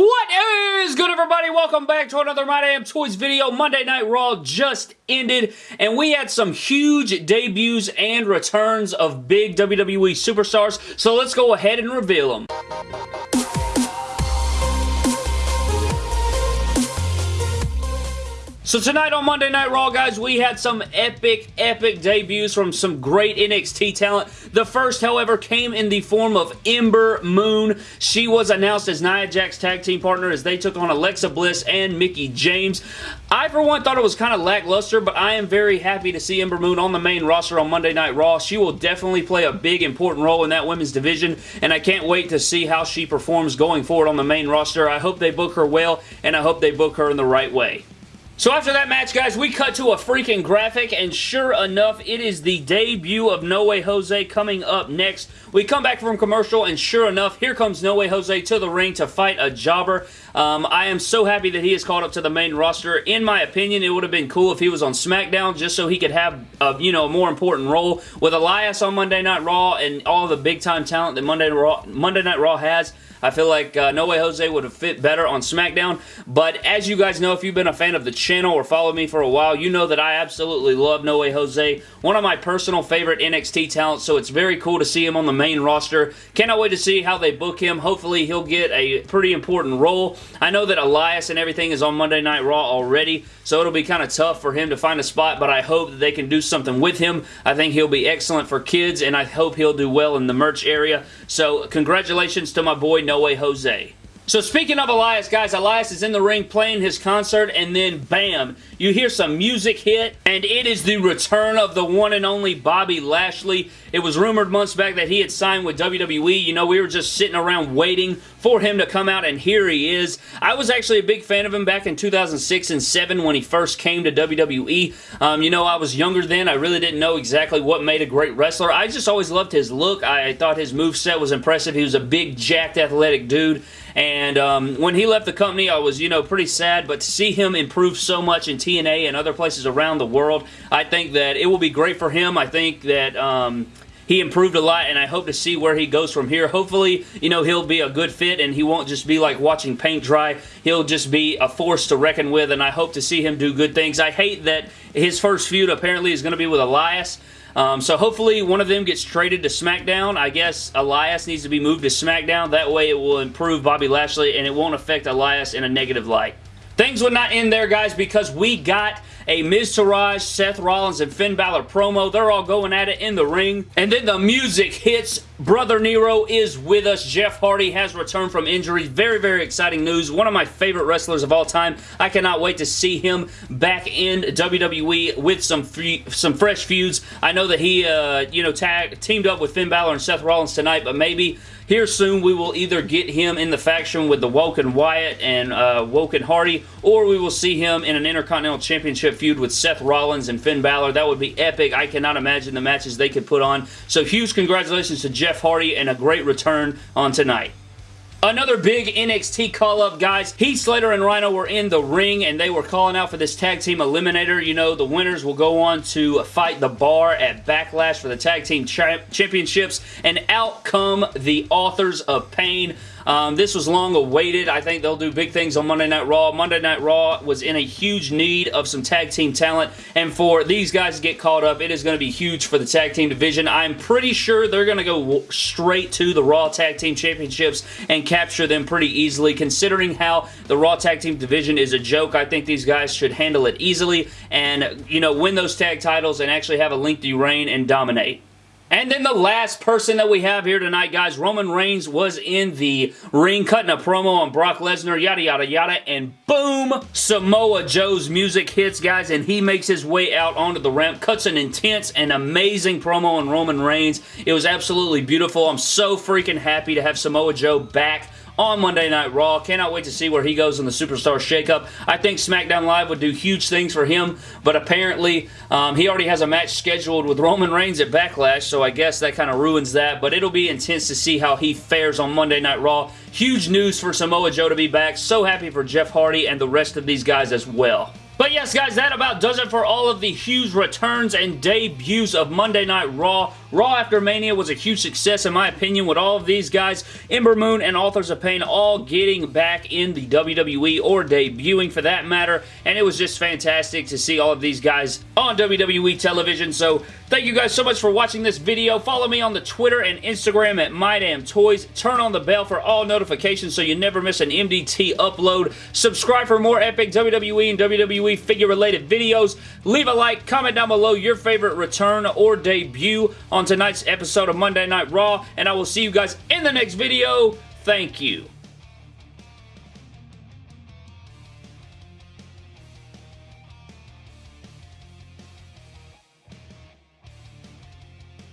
What is good everybody? Welcome back to another My Damn Toys video. Monday Night Raw just ended and we had some huge debuts and returns of big WWE superstars. So let's go ahead and reveal them. So tonight on Monday Night Raw, guys, we had some epic, epic debuts from some great NXT talent. The first, however, came in the form of Ember Moon. She was announced as Nia Jax's tag team partner as they took on Alexa Bliss and Mickie James. I, for one, thought it was kind of lackluster, but I am very happy to see Ember Moon on the main roster on Monday Night Raw. She will definitely play a big, important role in that women's division, and I can't wait to see how she performs going forward on the main roster. I hope they book her well, and I hope they book her in the right way. So after that match, guys, we cut to a freaking graphic, and sure enough, it is the debut of No Way Jose coming up next. We come back from commercial, and sure enough, here comes No Way Jose to the ring to fight a jobber. Um, I am so happy that he is called up to the main roster. In my opinion, it would have been cool if he was on SmackDown just so he could have, a, you know, a more important role. With Elias on Monday Night Raw and all the big-time talent that Monday, Raw, Monday Night Raw has, I feel like uh, No Way Jose would have fit better on SmackDown, but as you guys know, if you've been a fan of the channel or followed me for a while, you know that I absolutely love No Way Jose. One of my personal favorite NXT talents, so it's very cool to see him on the main roster. Cannot wait to see how they book him. Hopefully, he'll get a pretty important role. I know that Elias and everything is on Monday Night Raw already, so it'll be kind of tough for him to find a spot, but I hope that they can do something with him. I think he'll be excellent for kids, and I hope he'll do well in the merch area. So, congratulations to my boy no Way Jose. So speaking of Elias, guys, Elias is in the ring playing his concert, and then bam, you hear some music hit, and it is the return of the one and only Bobby Lashley. It was rumored months back that he had signed with WWE. You know, we were just sitting around waiting for him to come out, and here he is. I was actually a big fan of him back in 2006 and 7 when he first came to WWE. Um, you know, I was younger then. I really didn't know exactly what made a great wrestler. I just always loved his look. I thought his move set was impressive. He was a big, jacked, athletic dude, and um, when he left the company, I was, you know, pretty sad, but to see him improve so much in TNA and other places around the world, I think that it will be great for him. I think that... Um, he improved a lot, and I hope to see where he goes from here. Hopefully, you know, he'll be a good fit, and he won't just be like watching paint dry. He'll just be a force to reckon with, and I hope to see him do good things. I hate that his first feud apparently is going to be with Elias. Um, so hopefully one of them gets traded to SmackDown. I guess Elias needs to be moved to SmackDown. That way it will improve Bobby Lashley and it won't affect Elias in a negative light. Things would not end there, guys, because we got a Miz Taraj, Seth Rollins, and Finn Balor promo. They're all going at it in the ring. And then the music hits. Brother Nero is with us. Jeff Hardy has returned from injury. Very, very exciting news. One of my favorite wrestlers of all time. I cannot wait to see him back in WWE with some some fresh feuds. I know that he, uh, you know, tag teamed up with Finn Balor and Seth Rollins tonight, but maybe here soon, we will either get him in the faction with the Woken Wyatt and uh, Woken Hardy, or we will see him in an Intercontinental Championship feud with Seth Rollins and Finn Balor. That would be epic. I cannot imagine the matches they could put on. So huge congratulations to Jeff Hardy and a great return on tonight. Another big NXT call-up, guys. Heath Slater and Rhyno were in the ring, and they were calling out for this tag team eliminator. You know, the winners will go on to fight the bar at Backlash for the tag team championships, and out come the authors of pain. Um, this was long awaited. I think they'll do big things on Monday Night Raw. Monday Night Raw was in a huge need of some tag team talent, and for these guys to get caught up, it is going to be huge for the tag team division. I'm pretty sure they're going to go straight to the Raw Tag Team Championships and capture them pretty easily. Considering how the Raw Tag Team division is a joke, I think these guys should handle it easily and, you know, win those tag titles and actually have a lengthy reign and dominate. And then the last person that we have here tonight, guys, Roman Reigns was in the ring cutting a promo on Brock Lesnar, yada, yada, yada, and boom, Samoa Joe's music hits, guys, and he makes his way out onto the ramp, cuts an intense and amazing promo on Roman Reigns. It was absolutely beautiful. I'm so freaking happy to have Samoa Joe back on Monday Night Raw. Cannot wait to see where he goes in the Superstar Shakeup. I think SmackDown Live would do huge things for him, but apparently um, he already has a match scheduled with Roman Reigns at Backlash, so I guess that kind of ruins that, but it'll be intense to see how he fares on Monday Night Raw. Huge news for Samoa Joe to be back. So happy for Jeff Hardy and the rest of these guys as well. But yes, guys, that about does it for all of the huge returns and debuts of Monday Night Raw. Raw After Mania was a huge success in my opinion with all of these guys, Ember Moon and Authors of Pain all getting back in the WWE or debuting for that matter, and it was just fantastic to see all of these guys on WWE television, so thank you guys so much for watching this video. Follow me on the Twitter and Instagram at MyDamnToys. Turn on the bell for all notifications so you never miss an MDT upload. Subscribe for more epic WWE and WWE figure-related videos. Leave a like, comment down below your favorite return or debut on tonight's episode of Monday Night Raw, and I will see you guys in the next video. Thank you.